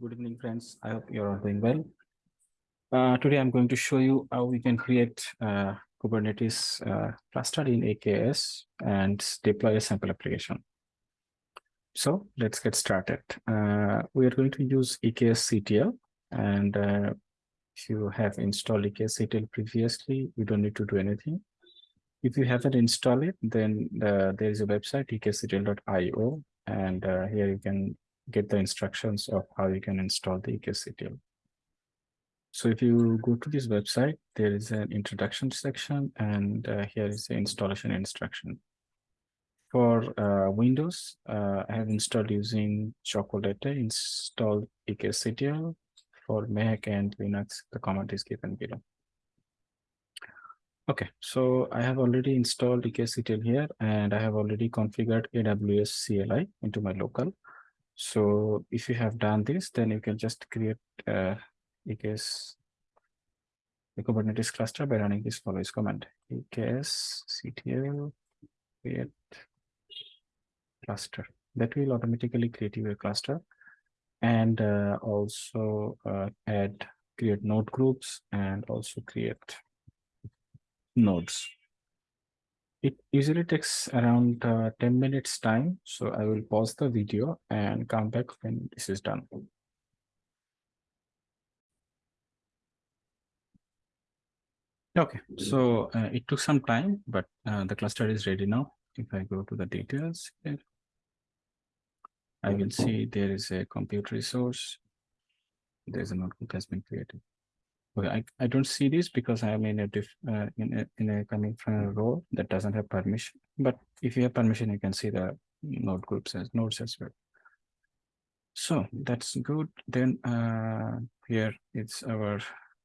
Good evening, friends. I hope you're all doing well. Uh, today, I'm going to show you how we can create uh, Kubernetes uh, cluster in AKS and deploy a sample application. So let's get started. Uh, we are going to use EKS CTL. And uh, if you have installed EKS CTL previously, you don't need to do anything. If you haven't installed it, then uh, there is a website, eksctl.io. And here you can get the instructions of how you can install the EKSCTL. So if you go to this website, there is an introduction section and uh, here is the installation instruction. For uh, Windows, uh, I have installed using Chocolatey, install EKSCTL. For Mac and Linux, the command is given below. Okay, so I have already installed EKSCTL here and I have already configured AWS CLI into my local. So if you have done this, then you can just create uh, EKS the Kubernetes cluster by running this follows command. EKS CTL create cluster. That will automatically create your cluster. And uh, also uh, add create node groups and also create nodes it usually takes around uh, 10 minutes time. So I will pause the video and come back when this is done. Okay, so uh, it took some time, but uh, the cluster is ready now. If I go to the details here, I will see there is a compute resource. There's a node group has been created. Okay, I, I don't see this because I am in a diff uh, in a in a coming from a role that doesn't have permission. But if you have permission, you can see the node groups as nodes as well. So that's good. Then uh, here it's our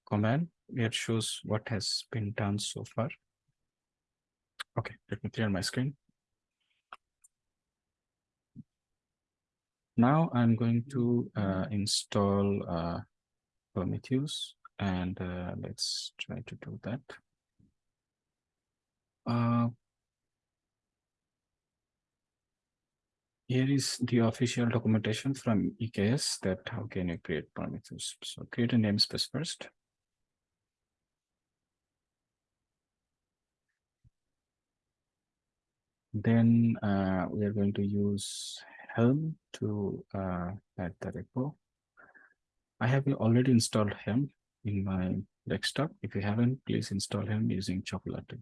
command. It shows what has been done so far. Okay, let me clear my screen. Now I'm going to uh, install uh, Prometheus and uh, let's try to do that. Uh, here is the official documentation from EKS that how can you create Prometheus. So create a namespace first. Then uh, we are going to use Helm to uh, add the repo. I have already installed Helm in my desktop. If you haven't, please install Helm using Chocolatey.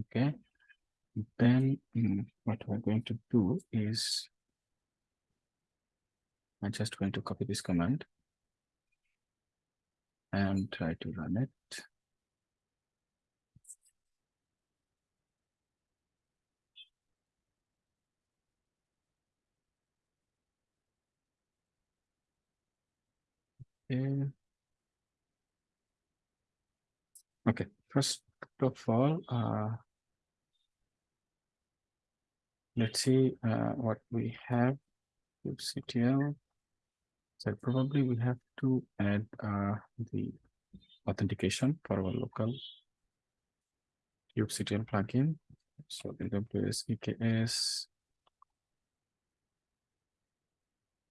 Okay. Then mm, what we're going to do is I'm just going to copy this command and try to run it. Okay. Okay, first of all, uh, let's see uh, what we have kubectl. So probably we have to add uh, the authentication for our local kubectl plugin. So AWS EKS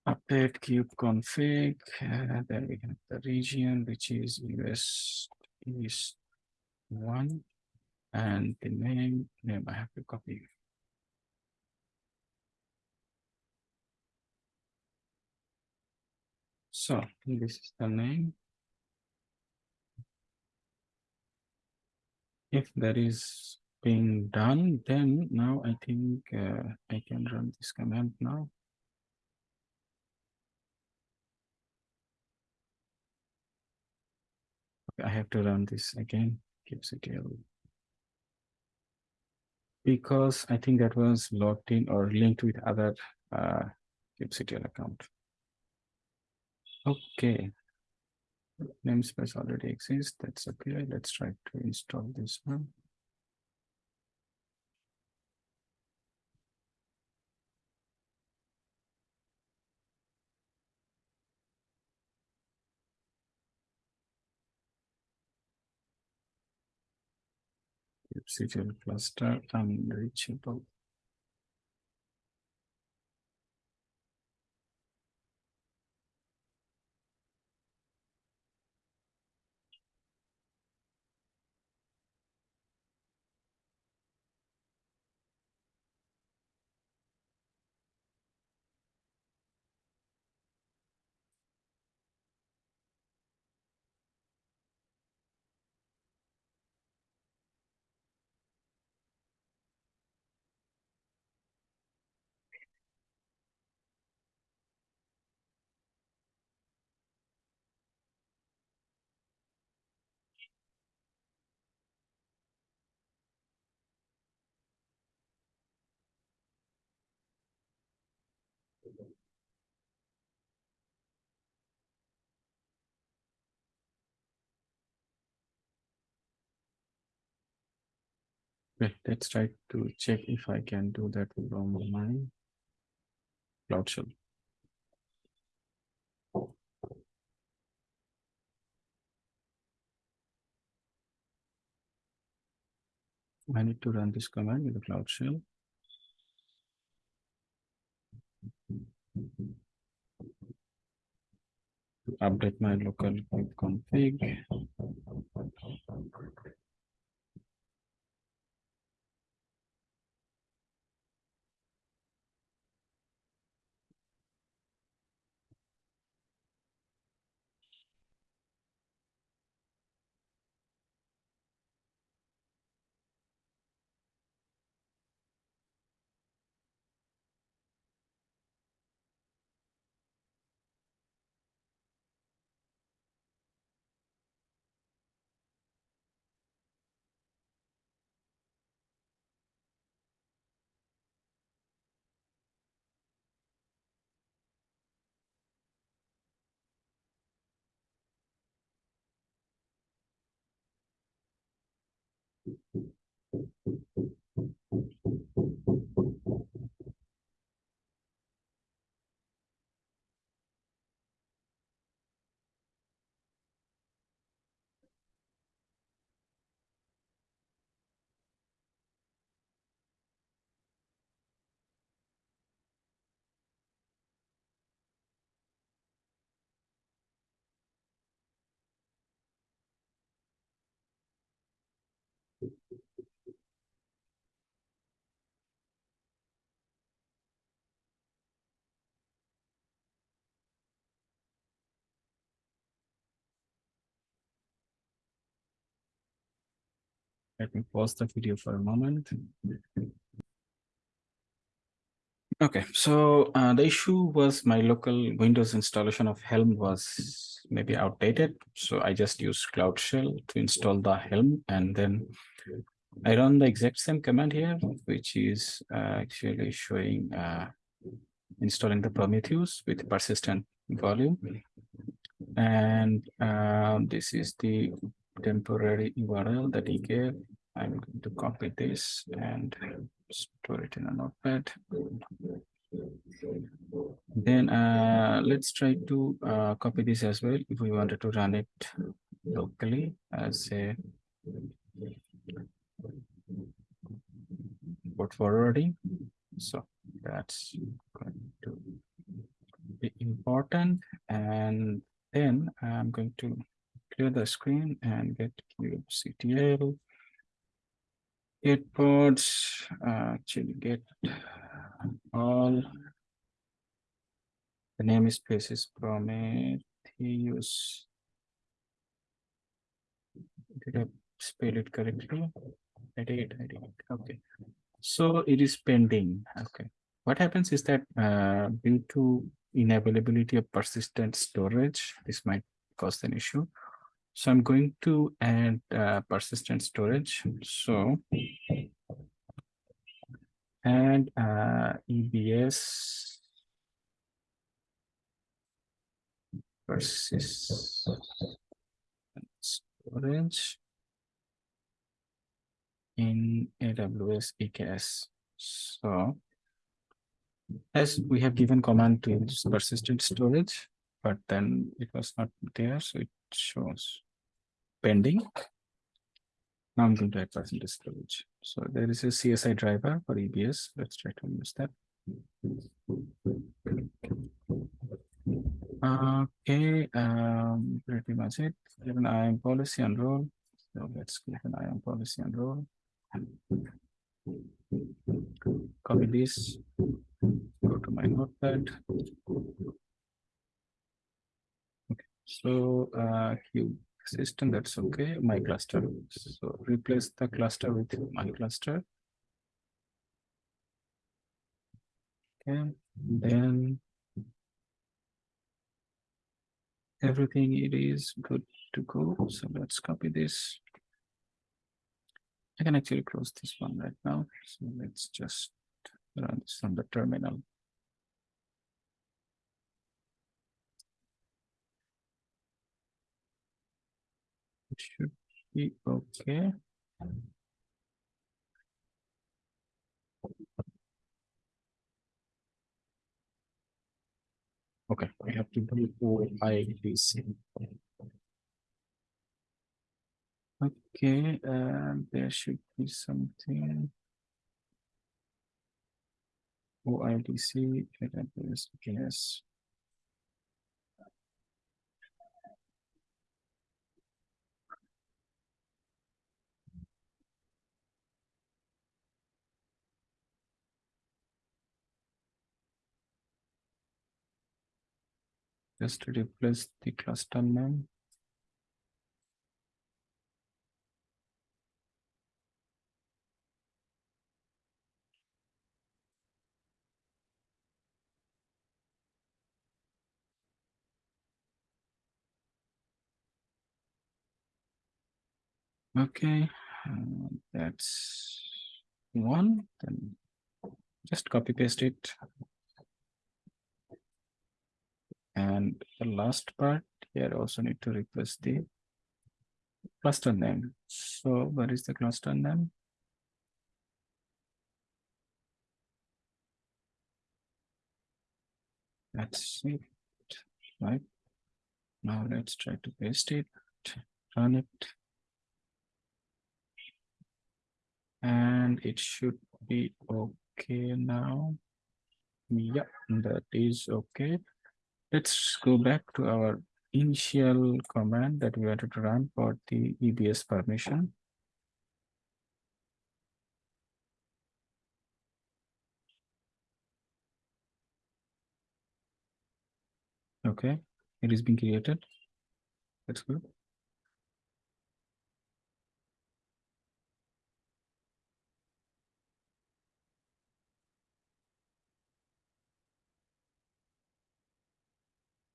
update kube config. Uh, then we have the region, which is US East one, and the name name I have to copy. So this is the name. If that is being done, then now I think uh, I can run this command now. I have to run this again, kubectl. Because I think that was logged in or linked with other uh, kubectl account. Okay. Namespace already exists. That's okay. Let's try to install this one. Kubectl cluster um, unreachable. Let's try to check if I can do that from my Cloud Shell. I need to run this command with the Cloud Shell. Update my local config. Let me pause the video for a moment. Okay, so uh, the issue was my local Windows installation of Helm was maybe outdated. So I just used Cloud Shell to install the Helm and then I run the exact same command here, which is uh, actually showing uh, installing the Prometheus with persistent volume. And um, this is the temporary URL that he gave. I'm going to copy this and store it in a notepad. Then uh, let's try to uh, copy this as well if we wanted to run it locally as a port forwarding. So that's going to be important. And then I'm going to clear the screen and get kubectl get pods uh, actually get all the namespace is Prometheus. Did I spell it correctly? I did, I did. Okay. So it is pending. Okay. What happens is that uh, due to inavailability of persistent storage, this might cause an issue. So I'm going to add uh, persistent storage. So add uh, EBS persistent storage in AWS EKS. So as we have given command to use persistent storage, but then it was not there, so it shows pending. Now I'm going to add persistent storage. So there is a CSI driver for EBS. Let's try to use that. Okay, um, pretty much it. Give an IAM policy and role. So let's give an IAM policy and role. Copy this, go to my notepad. Okay, so uh, kube system, that's okay. My cluster. So replace the cluster with my cluster. Okay, then everything it is good to go. So let's copy this. I can actually close this one right now. So let's just run this on the terminal. Should be okay. Okay, we have to do OIDC. Okay, and there should be something. OIDC, yes. Just to replace the cluster name. Okay, uh, that's one, then just copy paste it. And the last part here also need to replace the cluster name. So where is the cluster name? That's it, right? Now let's try to paste it, run it. And it should be okay now. Yeah, that is okay. Let's go back to our initial command that we wanted to run for the EBS permission. Okay, it is being created. That's good.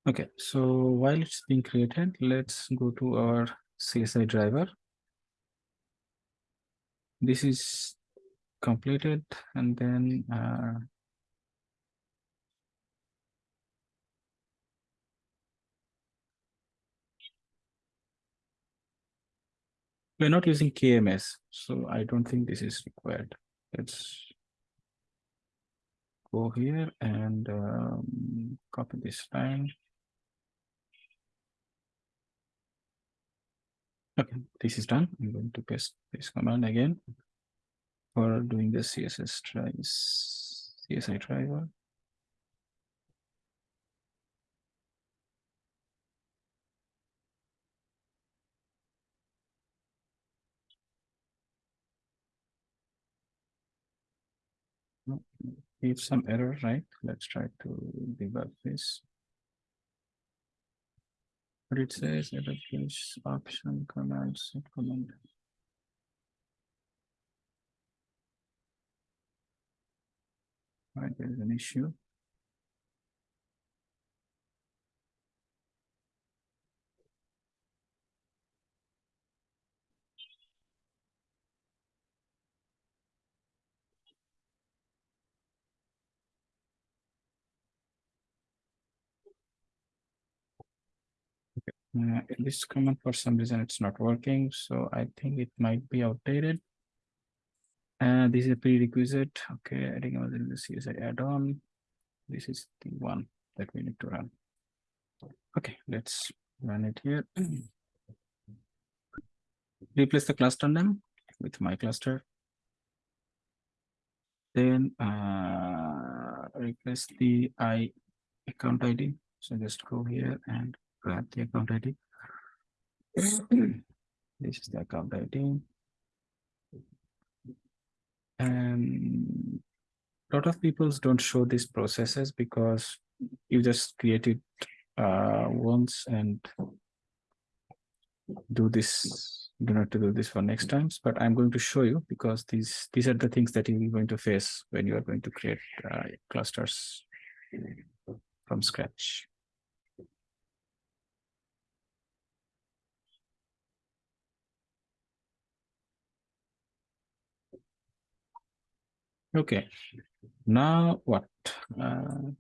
Okay, so while it's being created, let's go to our CSI driver. This is completed and then uh, we're not using KMS, so I don't think this is required. Let's go here and um, copy this line. Okay, this is done. I'm going to paste this command again for doing the CSS tries CSI driver. Give some error, right? Let's try to debug this. It says error flash option command set command. Right, there's an issue. Uh, this command for some reason it's not working, so I think it might be outdated. And this is a prerequisite. Okay, adding another the CSI add-on. This is the one that we need to run. Okay, let's run it here. Replace the cluster name with my cluster. Then uh, replace the I account ID. So just go here and grab the account ID. this is the account ID. And a lot of people don't show these processes because you just create it uh, once and do this do not to do this for next times but i'm going to show you because these these are the things that you're going to face when you are going to create uh, clusters from scratch Okay, now what? Uh,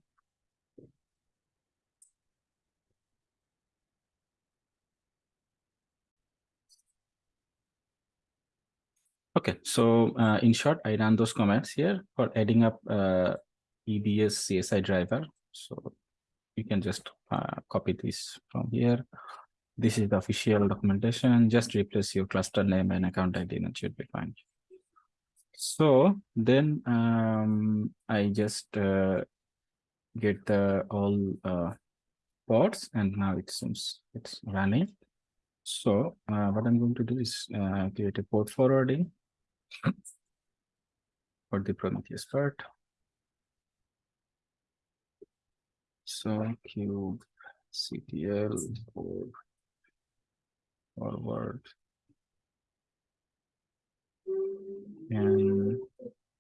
Okay, so uh, in short, I ran those commands here for adding up uh, EBS CSI driver. So you can just uh, copy this from here. This is the official documentation. Just replace your cluster name and account ID and it should be fine. So then um, I just uh, get the all uh, ports and now it seems it's running. So uh, what I'm going to do is uh, create a port forwarding for the Prometheus part. So cube CTL or forward and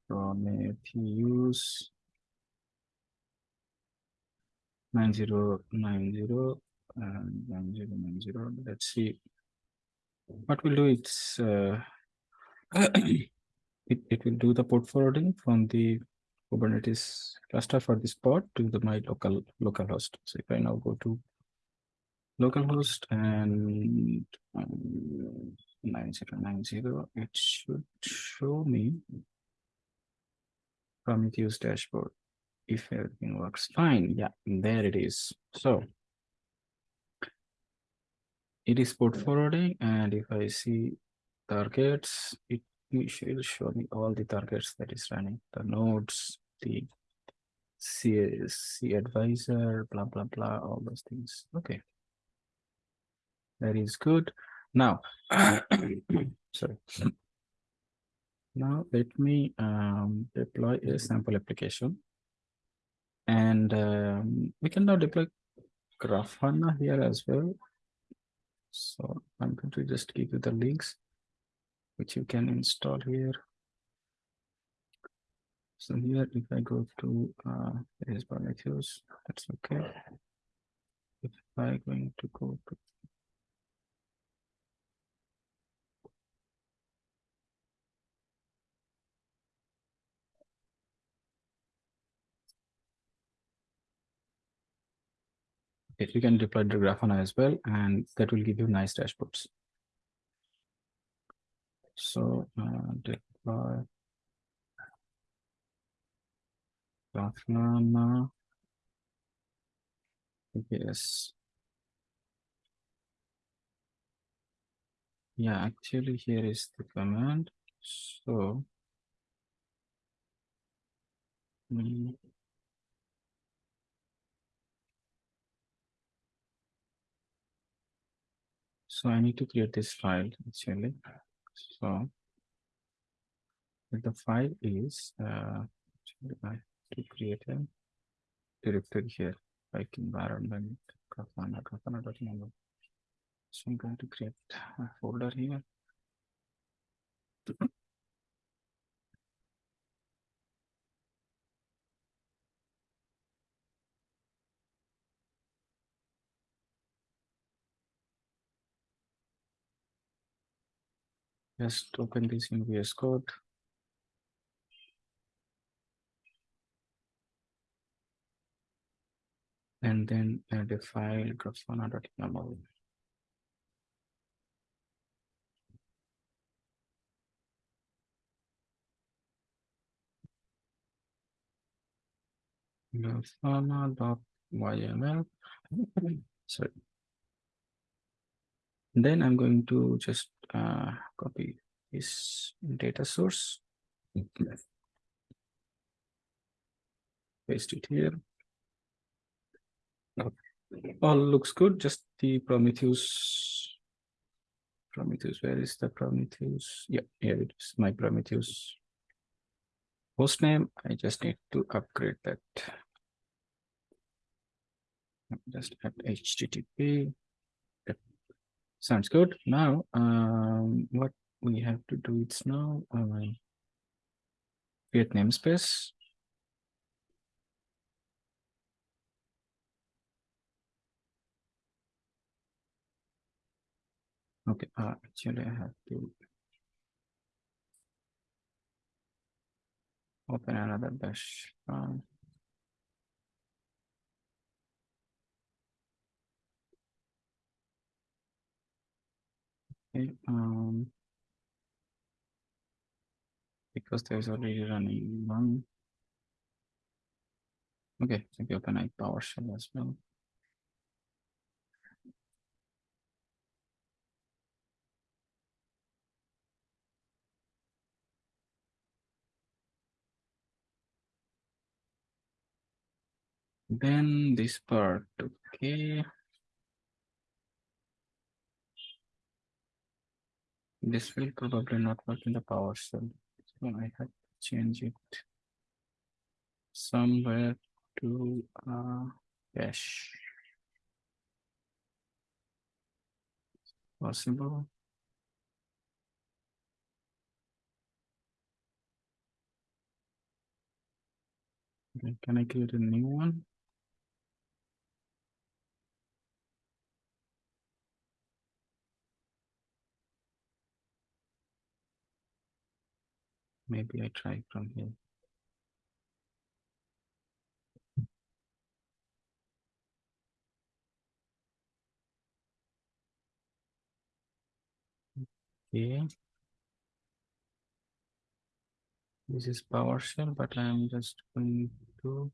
Prometheus 9090 and 9090. Let's see what we'll do. It's uh, it, it will do the port forwarding from the Kubernetes cluster for this pod to the my local local host. So if I now go to localhost and um, 9090, it should show me Prometheus dashboard if everything works fine. Yeah, there it is. So it is port forwarding, and if I see targets, it will show me all the targets that is running, the nodes, the cAdvisor, blah, blah, blah, all those things. Okay. That is good. Now, sorry. Now let me um, deploy a sample application. And um, we can now deploy Grafana here as well. So I'm going to just give you the links which you can install here. So here, if I go to uh, is Prometheus, that's okay. If I going to go to if you can deploy the Grafana as well, and that will give you nice dashboards. So uh, deploy Grafana. Yes. Yeah, actually here is the command. So mm, So I need to create this file actually. So the file is uh, I to create a directory here like environment grafana. So I'm going to create a folder here. Just open this in VS Code. And then uh, add a file grafana.yaml. grafana.yml. Sorry. Then I'm going to just uh, copy this data source. Paste it here. All looks good, just the Prometheus. Prometheus, where is the Prometheus? Yeah, here it is, my Prometheus host name. I just need to upgrade that. Just add HTTP. Sounds good. Now, um, what we have to do is now uh, create namespace. Okay, uh, actually I have to open another bash. Um, Okay, um, because there's already running one. Okay, maybe open a PowerShell as well. Then this part, okay. This will probably not work in the PowerShell. So I have to change it somewhere to uh, cache. Possible. Can I create a new one? Maybe I try from here. Okay. This is PowerShell, but I'm just going to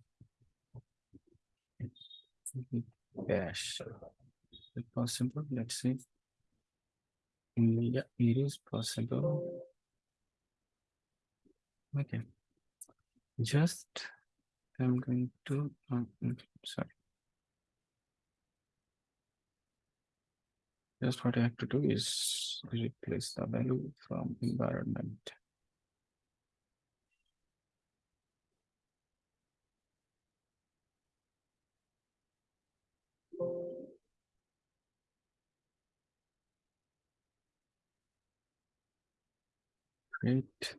bash. Is it possible? Let's see. Yeah, it is possible. Okay. Just I'm going to um, mm, sorry. Just what I have to do is replace the value from environment. Great.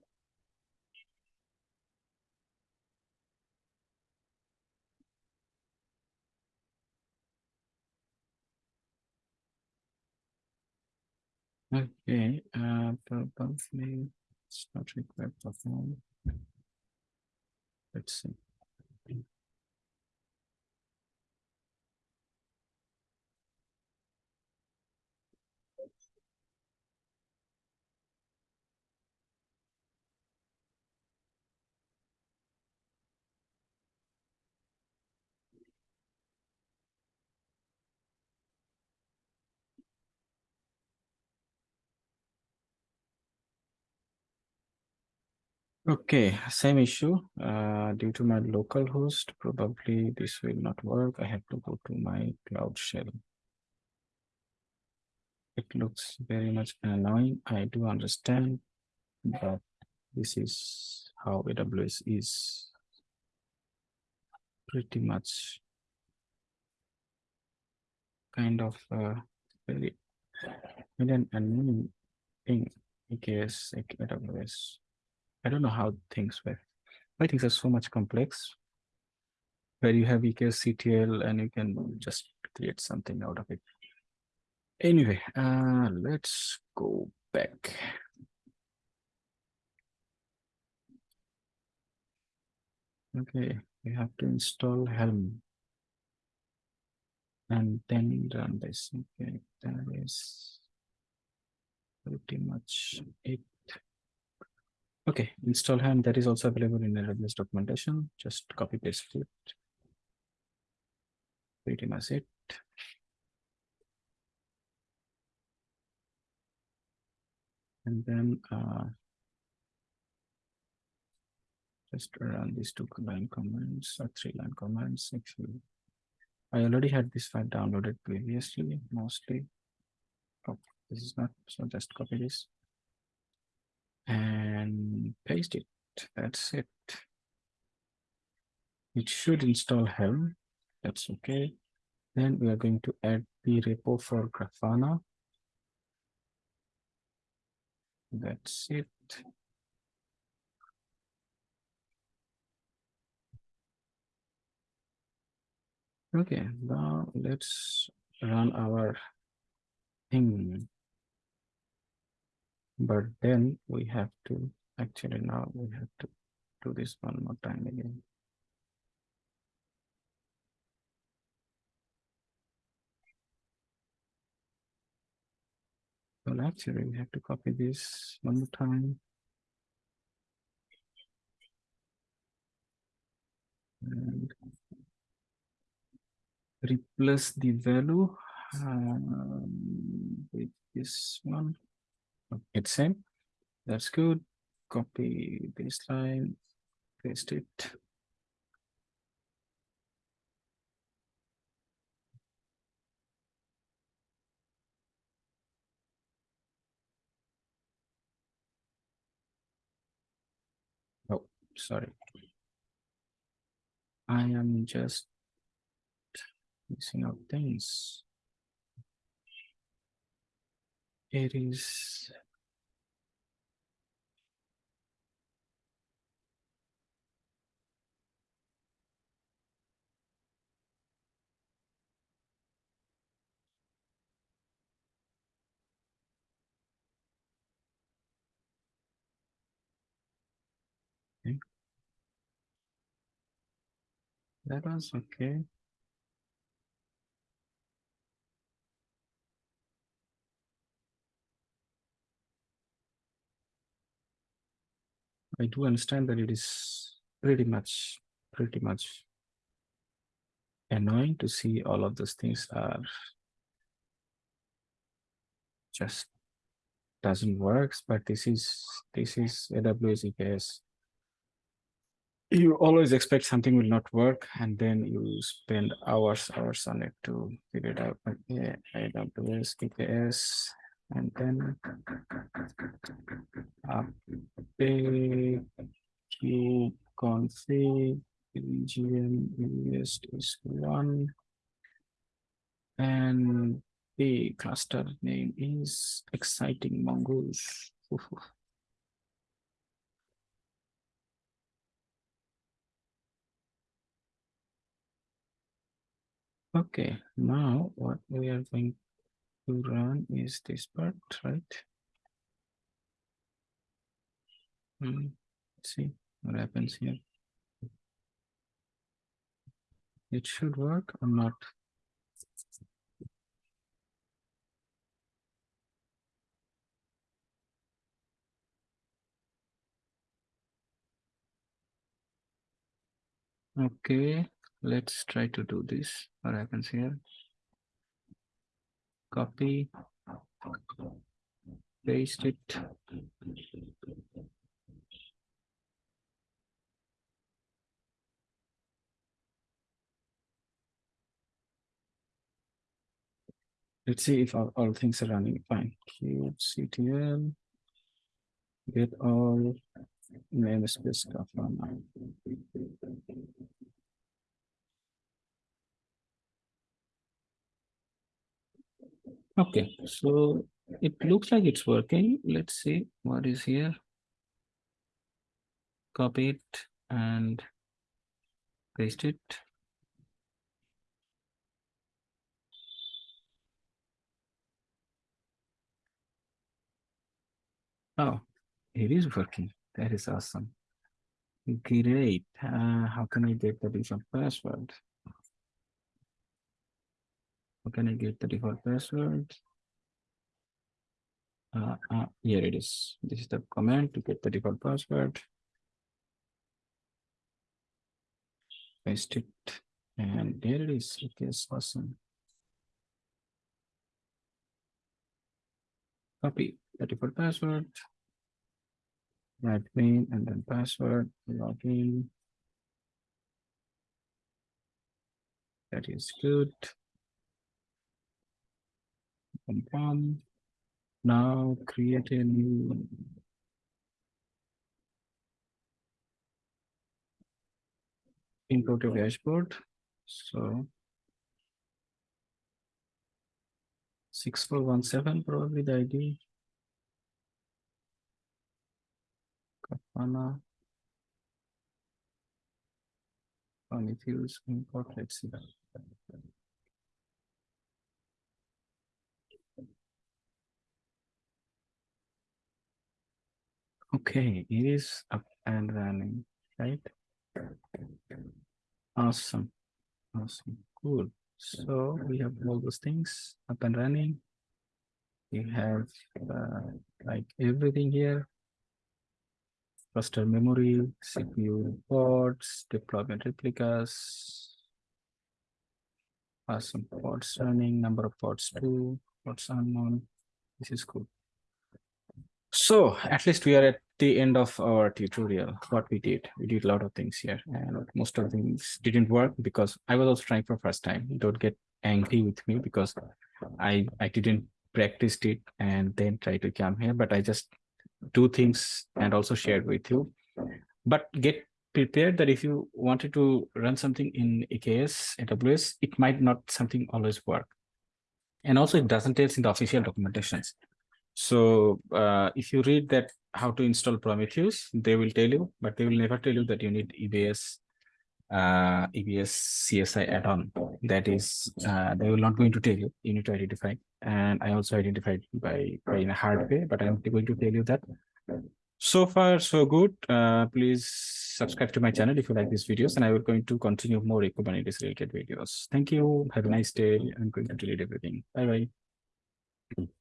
Okay, uh, probably it's not required perform. Let's see. Okay, same issue. Uh, due to my local host, probably this will not work. I have to go to my cloud shell. It looks very much annoying. I do understand, but this is how AWS is pretty much kind of uh, very, very an annoying thing. AKS, AWS. I don't know how things work. Why things are so much complex. Where you have EKS CTL and you can just create something out of it. Anyway, uh, let's go back. Okay, we have to install Helm. And then run this. Okay, that is pretty much it. Okay, install Helm that is also available in the AWS documentation. Just copy paste it. Pretty much it. And then uh, just run these two line commands or three line commands. Actually, I already had this file downloaded previously, mostly. Oh, this is not, so just copy this and paste it. That's it. It should install Helm. That's okay. Then we are going to add the repo for Grafana. That's it. Okay, now let's run our thing but then we have to actually now we have to do this one more time again. Well actually we have to copy this one more time. And replace the value um, with this one. It's same. That's good. Copy this line, paste it. Oh, sorry. I am just missing out things. It is okay. That was okay. I do understand that it is pretty much, pretty much annoying to see all of those things are just doesn't work, but this is this is AWS EKS. You always expect something will not work, and then you spend hours, hours on it to figure it out. Yeah, AWS EKS, and then update kube config region is one. And the cluster name is exciting mongoose okay now what we are going to run is this part right? Hmm. Let's see what happens here. It should work or not? Okay, let's try to do this. What happens here? Copy, paste it. Let's see if all, all things are running fine. kubectl, get all namespace stuff on. Okay, so it looks like it's working. Let's see what is here. Copy it and paste it. Oh, it is working. That is awesome. Great. Uh, how can I get the default password? Can I get the default password? Uh, uh, here it is. This is the command to get the default password. Paste it. And there it is. It is awesome. Copy the default password. Admin and then password. Login. That is good confirm. Now create a new a dashboard. So 6417 probably the ID. Kapana. Prometheus import, let's see Okay, it is up and running, right? Awesome. Awesome. Cool. So we have all those things up and running. We have uh, like everything here. Cluster memory, CPU ports, deployment replicas. Awesome. Pods running, number of pods two, pods unknown. This is cool. So at least we are at the end of our tutorial. What we did, we did a lot of things here and most of things didn't work because I was also trying for first time. Don't get angry with me because I, I didn't practice it and then try to come here, but I just do things and also share with you. But get prepared that if you wanted to run something in AKS, AWS, it might not something always work. And also it doesn't tell in the official documentations. So uh, if you read that how to install Prometheus, they will tell you, but they will never tell you that you need EBS uh, EBS CSI add-on. That is, uh, they will not going to tell you. You need to identify. And I also identified by, by in a hard way, but I'm going to tell you that. So far, so good. Uh, please subscribe to my channel if you like these videos, and I will going to continue more Kubernetes related videos. Thank you. Have a nice day. I'm going to delete everything. Bye bye.